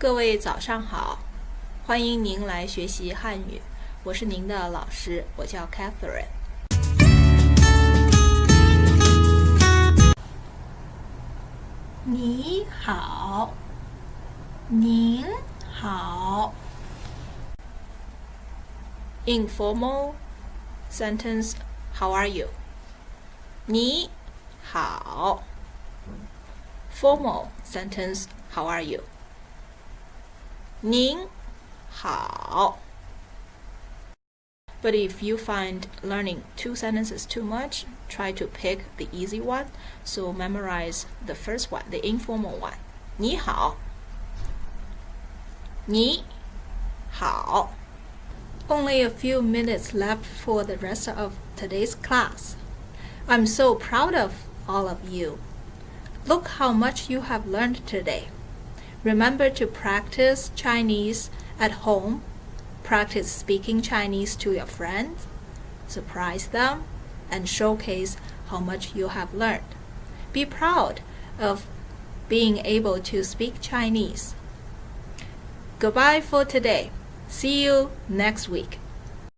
各位早上好，欢迎您来学习汉语。我是您的老师，我叫 Catherine。你好，您好。Informal sentence How are you? 你好。Formal sentence How are you? 您好。But if you find learning two sentences too much, try to pick the easy one. So memorize the first one, the informal one. 你好。你好。Only a few minutes left for the rest of today's class. I'm so proud of all of you. Look how much you have learned today. Remember to practice Chinese at home. Practice speaking Chinese to your friends. Surprise them and showcase how much you have learned. Be proud of being able to speak Chinese. Goodbye for today. See you next week.